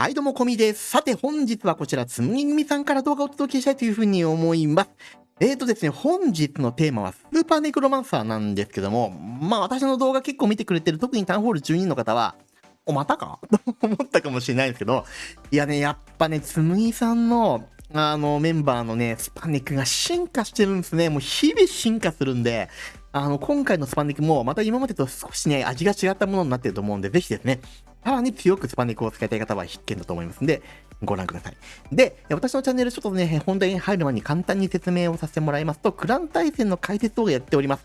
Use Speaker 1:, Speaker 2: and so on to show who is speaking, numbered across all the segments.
Speaker 1: はい、どうも、こみです。さて、本日はこちら、つむぎ組さんから動画をお届けしたいというふうに思います。えーとですね、本日のテーマは、スーパーネクロマンサーなんですけども、まあ、私の動画結構見てくれてる、特にタウンホール12の方は、お、またかと思ったかもしれないんですけど、いやね、やっぱね、つむぎさんの、あの、メンバーのね、スパネクが進化してるんですね。もう日々進化するんで、あの、今回のスパネクも、また今までと少しね、味が違ったものになってると思うんで、ぜひですね、さらに強くスパネクを使いたい方は必見だと思いますんで、ご覧ください。で、私のチャンネルちょっとね、本題に入る前に簡単に説明をさせてもらいますと、クラン対戦の解説動画やっております。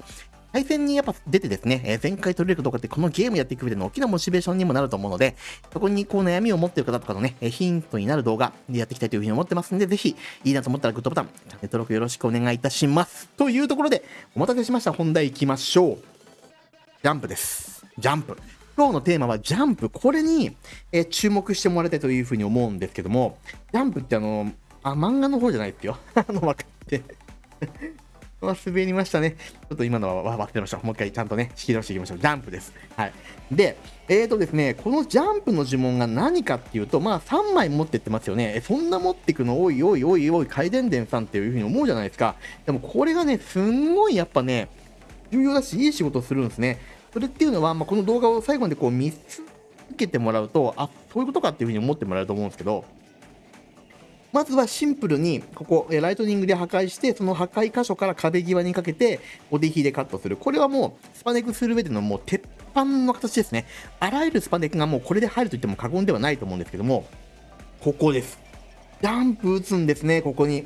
Speaker 1: 対戦にやっぱ出てですね、え前回取れるかどうかってこのゲームやっていく上での大きなモチベーションにもなると思うので、そこにこう悩みを持っている方とかのね、えヒントになる動画でやっていきたいというふうに思ってますんで、ぜひいいなと思ったらグッドボタン、チャンネル登録よろしくお願いいたします。というところで、お待たせしました。本題行きましょう。ジャンプです。ジャンプ。今日のテーマはジャンプ。これに、え注目してもらいたいというふうに思うんですけども、ジャンプってあの、あ、漫画の方じゃないですよ。あの、分かって。まあ、滑りましたね。ちょっと今のは忘れました。もう一回ちゃんとね、仕切り直していきましょう。ジャンプです。はい。で、えーとですね、このジャンプの呪文が何かっていうと、まあ、3枚持ってってますよね。えそんな持ってくの、おいおいおいおい、回電電さんっていうふうに思うじゃないですか。でも、これがね、すんごいやっぱね、重要だし、いい仕事するんですね。それっていうのは、まあ、この動画を最後までこう見続けてもらうと、あそういうことかっていうふうに思ってもらえると思うんですけど、まずはシンプルに、ここ、ライトニングで破壊して、その破壊箇所から壁際にかけて、ボディヒでカットする。これはもう、スパネクする上でのもう鉄板の形ですね。あらゆるスパネクがもうこれで入ると言っても過言ではないと思うんですけども、ここです。ジャンプ打つんですね、ここに。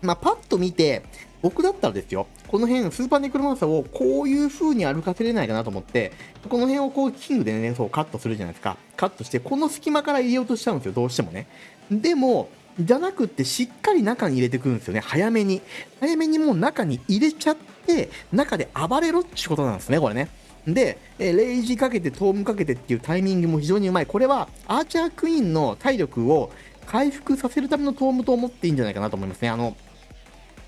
Speaker 1: まあ、パッと見て、僕だったらですよ、この辺、スーパーネクロマンサーをこういう風に歩かせれないかなと思って、この辺をこう、キングでね、そうカットするじゃないですか。カットして、この隙間から入れようとしちゃうんですよ、どうしてもね。でも、じゃなくって、しっかり中に入れてくるんですよね、早めに。早めにもう中に入れちゃって、中で暴れろっていうことなんですね、これね。で、えーレイジかけて、トームかけてっていうタイミングも非常にうまい。これは、アーチャークイーンの体力を回復させるためのトームと思っていいんじゃないかなと思いますね。あの、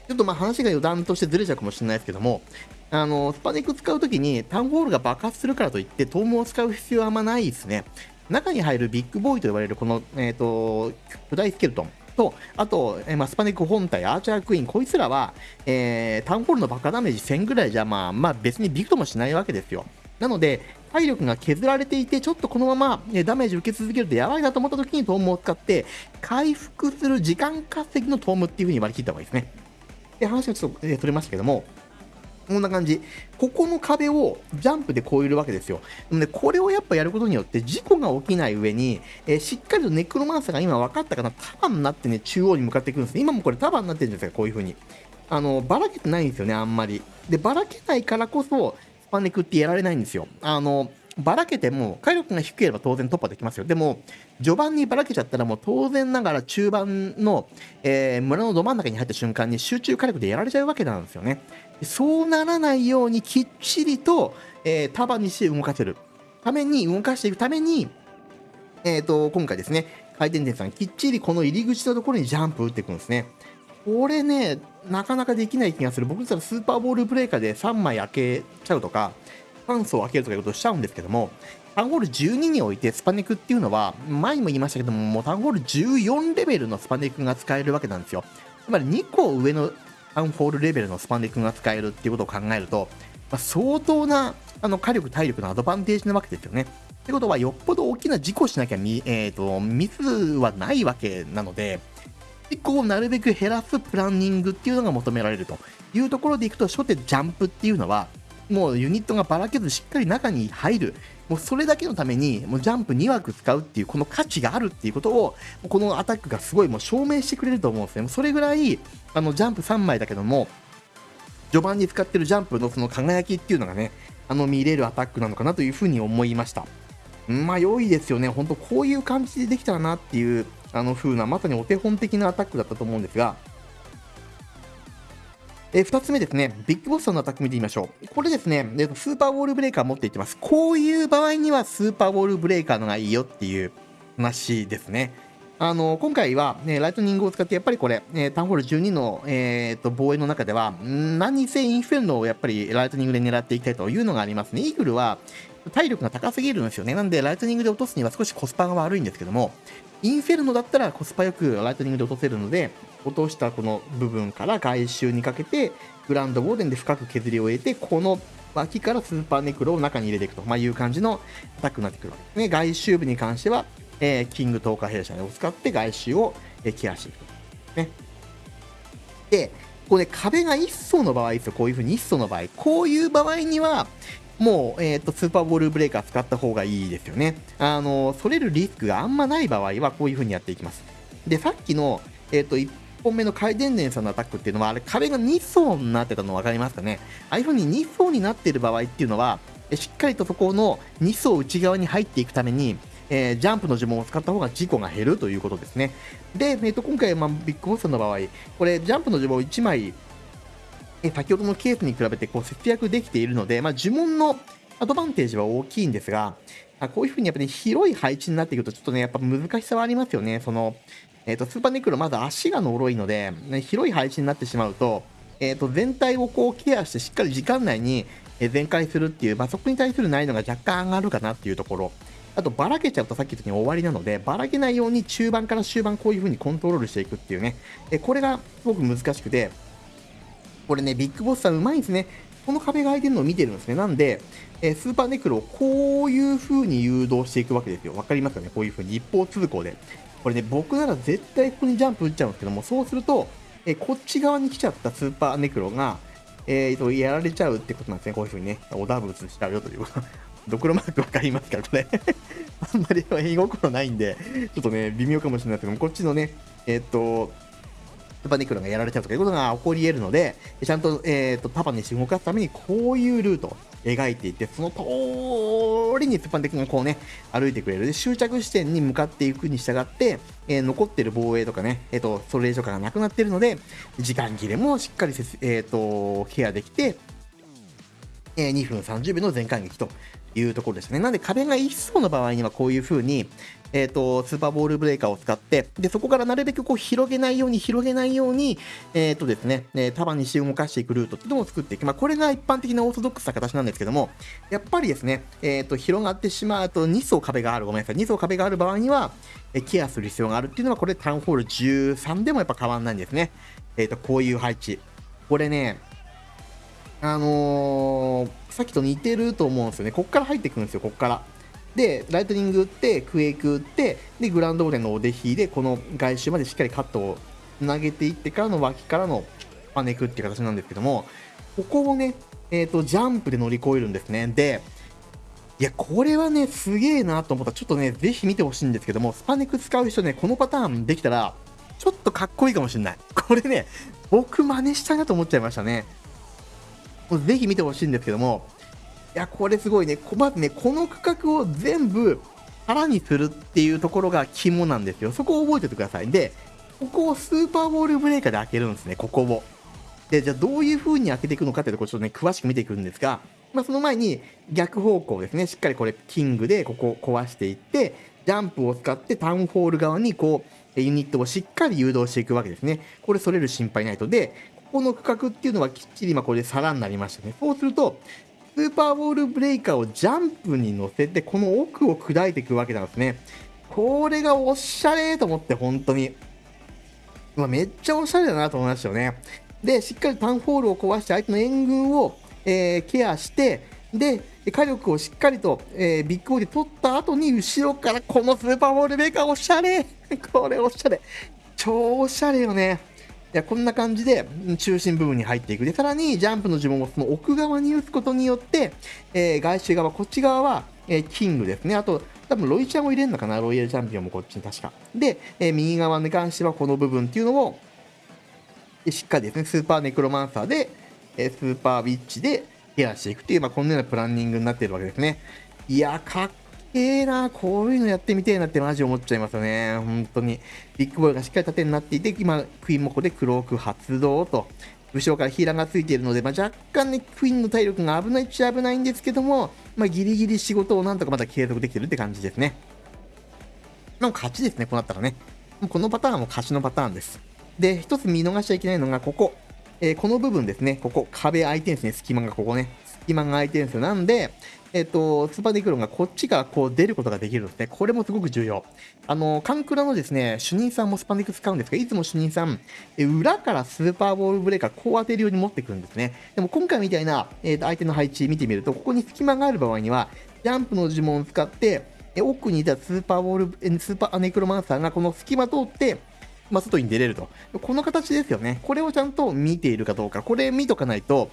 Speaker 1: ちょっとまあ話が余談としてずれちゃうかもしれないですけども、あの、スパネク使うときにタウンホールが爆発するからといって、トームを使う必要はあんまないですね。中に入るビッグボーイと呼ばれるこの、えっ、と、巨大スケルトンと、あと、えーまあ、スパネク本体、アーチャークイーン、こいつらは、えータウンホールの爆破ダメージ1000ぐらいじゃ、まあ、まあ別にビクともしないわけですよ。なので、体力が削られていて、ちょっとこのままえダメージ受け続けるとやばいなと思った時にトームを使って、回復する時間稼ぎのトームっていう風に割り切った方がいいですね。で、話がちょっと、えー、取れましたけども、こんな感じ。ここの壁をジャンプで越えるわけですよ。でもね、これをやっぱやることによって事故が起きない上に、えーしっかりとネクロマンサーが今分かったかな、束になってね、中央に向かっていくんです。今もこれ束になってるんですよ、こういう風に。あの、ばらけてないんですよね、あんまり。で、ばらけないからこそ、スパネクってやられないんですよ。あの、ばらけても、火力が低ければ当然突破できますよ。でも、序盤にばらけちゃったらもう当然ながら中盤の、えー村のど真ん中に入った瞬間に集中火力でやられちゃうわけなんですよね。そうならないようにきっちりと、えー束にして動かせるために、動かしていくために、えー、と今回ですね、回転電さん、きっちりこの入り口のところにジャンプ打っていくんですね。これね、なかなかできない気がする。僕だったらスーパーボールブレーカーで3枚開けちゃうとか、酸素を開けるとかいうことをしちゃうんですけども、タウンホール12においてスパネクっていうのは、前にも言いましたけども、もうタウンホール14レベルのスパネクが使えるわけなんですよ。つまり2個上のタウンホールレベルのスパネクが使えるっていうことを考えると、まあ、相当なあの火力、体力のアドバンテージなわけですよね。ってことは、よっぽど大きな事故しなきゃミ,、えー、とミスはないわけなので、事故をなるべく減らすプランニングっていうのが求められるというところでいくと、初手ジャンプっていうのは、もうユニットがばらけずしっかり中に入る、もうそれだけのために、もうジャンプ2枠使うっていう、この価値があるっていうことを、このアタックがすごいもう証明してくれると思うんですね。もうそれぐらい、あのジャンプ3枚だけども、序盤に使ってるジャンプのその輝きっていうのがね、あの見れるアタックなのかなというふうに思いました。まあ良いですよね、本当こういう感じでできたらなっていう、あの風な、まさにお手本的なアタックだったと思うんですが、え2つ目ですね、ビッグボスさんのアタック見てみましょう。これですね、えスーパーウォールブレーカー持っていってます。こういう場合にはスーパーウォールブレーカーのがいいよっていう話ですね。あの今回は、ね、ライトニングを使ってやっぱりこれ、えータウンホール12の、えーと防衛の中では何せインフェルノをやっぱりライトニングで狙っていきたいというのがありますね。イーグルは体力が高すぎるんですよね。なんで、ライトニングで落とすには少しコスパが悪いんですけども、インフェルノだったらコスパよくライトニングで落とせるので、落としたこの部分から外周にかけて、グランドボーデンで深く削りを得て、この脇からスーパーネクロを中に入れていくと、まあ、いう感じのアタックになってくるわけですね。外周部に関しては、えー、キング透過弊社を使って外周を、えケアしていくと。ね。で、これ、ね、壁が1層の場合ですよ。こういうふうに1層の場合。こういう場合には、もう、えっ、ー、と、スーパーボールブレーカー使った方がいいですよね。あの、それるリスクがあんまない場合は、こういう風にやっていきます。で、さっきの、えっ、ー、と、本目の回電電さんのアタックっていうのは、あれ、壁が2層になってたの分かりますかね？ああいう風に2層になっている場合っていうのは、しっかりとそこの2層内側に入っていくために、えー、ジャンプの呪文を使った方が事故が減るということですね。で、えー、と今回、まあ、ビッグボスさんの場合、これ、ジャンプの呪文を1枚え先ほどのケースに比べてこう節約できているので、まあ、呪文のアドバンテージは大きいんですが、あこういう風にやっぱり、ね、広い配置になっていくと、ちょっとね、やっぱ難しさはありますよね。その、えっ、ー、と、スーパーネクロ、まず足が呪いので、ね、広い配置になってしまうと、えっ、ー、と、全体をこうケアして、しっかり時間内に全開するっていう、まあ、そこに対する難易度が若干上がるかなっていうところ。あと、ばらけちゃうとさっき言ったように終わりなので、ばらけないように中盤から終盤こういう風にコントロールしていくっていうね。えこれがすごく難しくて、これね、ビッグボスさんうまいんですね。この壁が開いてるのを見てるんですね。なんで、えー、スーパーネクロをこういう風に誘導していくわけですよ。わかりますかね？こういう風に一方通行で。これね、僕なら絶対ここにジャンプ打っちゃうんですけども、そうすると、えー、こっち側に来ちゃったスーパーネクロが、えーと、やられちゃうってことなんですね。こういう風にね、おダブツしちゃうよということ。ドクロマークわかりますかこれあんまり絵心ないんで、ちょっとね、微妙かもしれないですけども、こっちのね、えっ、ー、と、パニクロがやられちゃうとかいうことが起こり得るので、ちゃんと、え、ー、と、パパにして動かすために、こういうルートを描いていって、その通りにスパンテクがこうね、歩いてくれる。で、終着地点に向かっていくに従って、えー、残ってる防衛とかね、えっ、ー、と、それ以上かがなくなってるので、時間切れもしっかりえっ、と、ケアできて、え2分30秒の全感撃というところですね。なんで壁が1層の場合にはこういう風に、えっ、ー、と、スーパーボールブレーカーを使って、で、そこからなるべくこう広げないように広げないように、えっ、ー、とですね、え束にして動かしていくルートっていうのを作っていく。まあ、これが一般的なオーソドックスな形なんですけども、やっぱりですね、えっ、と、広がってしまうと2層壁がある、ごめんなさい、2層壁がある場合には、えケアする必要があるっていうのは、これタウンホール13でもやっぱ変わんないんですね。えっ、と、こういう配置。これね、あのー、さっきと似てると思うんですよね。こっから入ってくるんですよ、こっから。で、ライトニング打って、クエイク打って、で、グランドオーレンのお出引で、この外周までしっかりカットを投げていってからの脇からのパネクっていう形なんですけども、ここをね、えっ、ー、と、ジャンプで乗り越えるんですね。で、いや、これはね、すげえなと思ったら、ちょっとね、ぜひ見てほしいんですけども、スパネク使う人ね、このパターンできたら、ちょっとかっこいいかもしれない。これね、僕真似したいなと思っちゃいましたね。ぜひ見てほしいんですけども、いや、これすごいね。まずね、この区画を全部腹にするっていうところが肝なんですよ。そこを覚えておいてください。で、ここをスーパーボールブレーカーで開けるんですね、ここを。で、じゃあどういう風に開けていくのかっていうところちょっとね、詳しく見ていくんですが、まあ、その前に逆方向ですね、しっかりこれキングでここを壊していって、ジャンプを使ってタウンホール側にこう、ユニットをしっかり誘導していくわけですね。これ、それる心配ないと。で、ここの区画っていうのはきっちり今これで皿になりましたね。そうすると、スーパーボールブレイカーをジャンプに乗せて、この奥を砕いていくわけなんですね。これがおしゃれと思って、本当に。まあ、めっちゃおしゃれだなと思いましたよね。で、しっかりタンフォールを壊して、相手の援軍を、えー、ケアして、で、火力をしっかりと、えー、ビッグボールで取った後に、後ろからこのスーパーボールメーカーおしゃれこれおしゃれ超おしゃれよね。やこんな感じで中心部分に入っていく。で、さらにジャンプの呪文をその奥側に打つことによって、えー、外周側、こっち側は、えー、キングですね。あと、多分ロイちゃんを入れるのかな、ロイヤルチャンピオンもこっちに確か。で、えー、右側に関してはこの部分っていうのを、しっかりですね、スーパーネクロマンサーで、えスーパーウィッチでケアしていくっていう、まあ、こんなようなプランニングになっているわけですね。いや、かっええな、こういうのやってみてえなってマジ思っちゃいますよね。本当に。ビッグボーイがしっかり縦になっていて、今、クイーンもここでクローク発動と。後ろからヒーラーがついているので、まあ、若干ね、クイーンの体力が危ないっちゃ危ないんですけども、まあ、ギリギリ仕事をなんとかまだ継続できてるって感じですね。の勝ちですね、こうなったらね。このパターンはもう勝ちのパターンです。で、一つ見逃しちゃいけないのが、ここ。えー、この部分ですね、ここ、壁相手ですね、隙間がここね。隙間が空いてるんですよ。なんで、えっ、と、スーパーネクロンがこっちからこう出ることができるんですね。これもすごく重要。あの、カンクラのですね、主任さんもスパネク使うんですが、いつも主任さん、え裏からスーパーボールブレーカーこう当てるように持ってくるんですね。でも今回みたいな、えー、と相手の配置見てみると、ここに隙間がある場合には、ジャンプの呪文を使って、え奥にいたスーパーボール、スーパーネクロマンサーがこの隙間通って、まあ、外に出れると。この形ですよね。これをちゃんと見ているかどうか。これ見とかないと、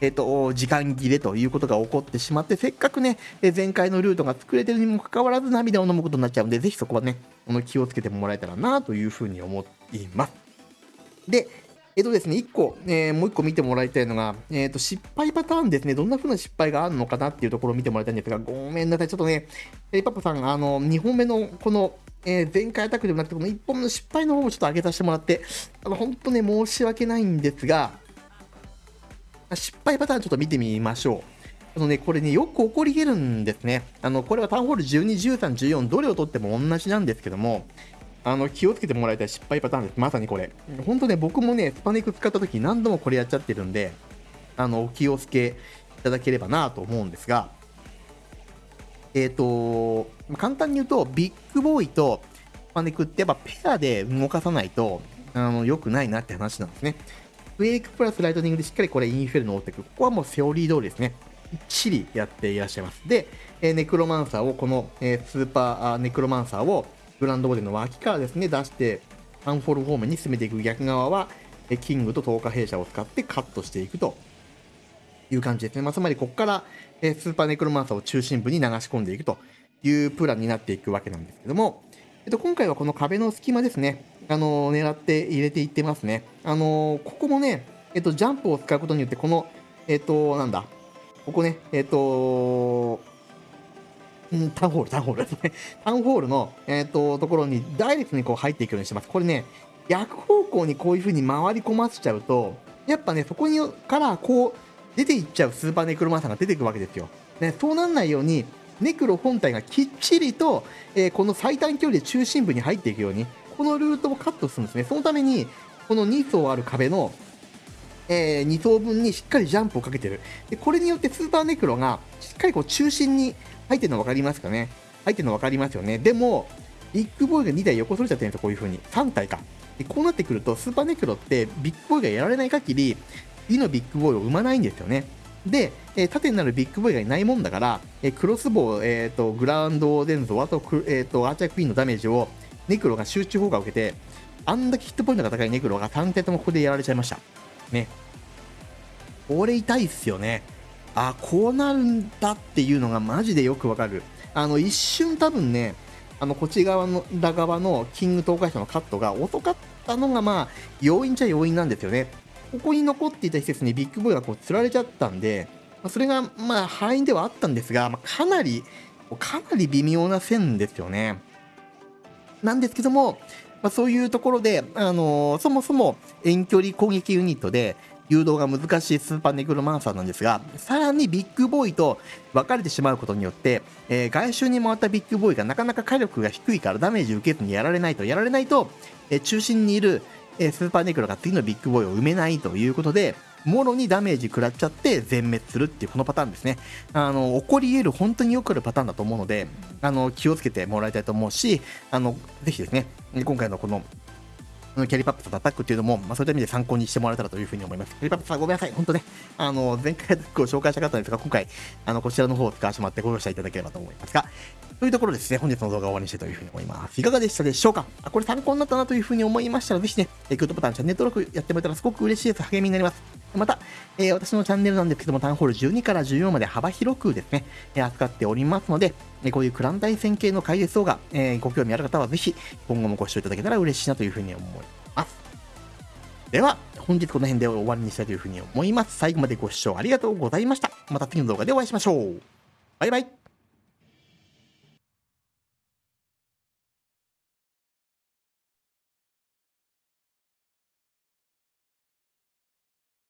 Speaker 1: えっ、と、時間切れということが起こってしまって、せっかくね、え前回のルートが作れてるにもかかわらず涙を飲むことになっちゃうんで、ぜひそこはね、気をつけてもらえたらなというふうに思います。で、えっ、ー、とですね、1個、えー、もう1個見てもらいたいのが、えっ、ー、と、失敗パターンですね。どんな風な失敗があるのかなっていうところを見てもらいたいんですが、ごめんなさい。ちょっとね、えパパさん、あの、2本目のこの、え前回アタックでもなくて、この1本目の失敗の方もちょっと上げさせてもらって、あの、本当ね、申し訳ないんですが、失敗パターンちょっと見てみましょう。あのね、これね、よく起こり得るんですね。あの、これはタウンホール12、13、14、どれを取っても同じなんですけども、あの、気をつけてもらいたい失敗パターンです。まさにこれ。本当ね、僕もね、スパネク使った時何度もこれやっちゃってるんで、あの、お気をつけいただければなと思うんですが、えっ、ー、と、簡単に言うと、ビッグボーイとスパネクってやっぱペアで動かさないと、あの、良くないなって話なんですね。ウェイクプラスライトニングでしっかりこれインフェルノを追っていく。ここはもうセオリー通りですね。きっちりやっていらっしゃいます。で、え、ネクロマンサーを、この、え、スーパーネクロマンサーをグランドボディの脇からですね、出して、アンフォル方面に進めていく逆側は、キングと10日弊社を使ってカットしていくという感じですね。まあ、つまり、ここから、スーパーネクロマンサーを中心部に流し込んでいくというプランになっていくわけなんですけども、えっと、今回はこの壁の隙間ですね。あの狙って入れていってますね。あのここもね、えっと、ジャンプを使うことによって、この、えっと、なんだ、ここね、えっと、うん、タウンホール、タウンホールですね。タウンホールの、えっと、ところにダイレクトにこう入っていくようにしてます。これね、逆方向にこういう風に回り込ませちゃうと、やっぱね、そこにからこう出ていっちゃうスーパーネクロマンサーが出てくるわけですよ。ね、そうなんないように、ネクロ本体がきっちりと、えー、この最短距離で中心部に入っていくように、このルートをカットするんですね。そのために、この2層ある壁の、えー、2層分にしっかりジャンプをかけてる。で、これによってスーパーネクロがしっかりこう中心に入ってるの分かりますかね？入ってるの分かりますよね。でも、ビッグボーイが2台横それちゃってるんですよ、こういう風に。3体か。で、こうなってくると、スーパーネクロってビッグボーイがやられない限り、次のビッグボーイを生まないんですよね。で、えー、縦になるビッグボーイがいないもんだから、えー、クロスボウ、えーと、グラウンドデンゾ、あと,、えーと、アーチャークイーンのダメージをネクロが集中砲火を受けて、あんだけヒットポイントが高いネクロが3点ともここでやられちゃいました。ね。これ痛いっすよね。あ、こうなるんだっていうのがマジでよくわかる。あの、一瞬多分ね、あの、こっち側の、裏側のキング東海者のカットが遅かったのが、まあ、要因っちゃ要因なんですよね。ここに残っていた施設にビッグボーイがこう、釣られちゃったんで、ま、それが、まあ、敗因ではあったんですが、まあ、かなり、かなり微妙な線ですよね。なんですけども、まあ、そういうところで、あのー、そもそも遠距離攻撃ユニットで、誘導が難しいスーパーネクロマンサーなんですが、さらにビッグボーイと分かれてしまうことによって、えー、外周に回ったビッグボーイがなかなか火力が低いからダメージ受けずにやられないと、やられないと、えー、中心にいる、えー、スーパーネクロが次のビッグボーイを埋めないということで、もろにダメージ食らっちゃって全滅するっていうこのパターンですね。あの、起こり得る本当によくあるパターンだと思うので、あの、気をつけてもらいたいと思うし、あの、ぜひですね、今回のこのキャリパップとアタックっていうのも、まあ、そういった意味で参考にしてもらえたらというふうに思います。キャリパップさんごめんなさい。本当ね、あの、前回ご紹介したかったんですが、今回、あの、こちらの方を使わせてもらってご容赦いただければと思いますが、というところですね、本日の動画を終わりにしたいというふうに思います。いかがでしたでしょうか？あこれ参考になったなというふうに思いましたら、ぜひね、グッドボタン、チャンネル登録やってもらえたらすごく嬉しいです。励みになります。また、えー、私のチャンネルなんですけども、タウンホール12から14まで幅広くですね、え、扱っておりますので、え、こういうクラン対戦系の解説動画、え、ご興味ある方はぜひ、今後もご視聴いただけたら嬉しいなというふうに思います。では、本日この辺で終わりにしたいというふうに思います。最後までご視聴ありがとうございました。また次の動画でお会いしましょう。バイバイ。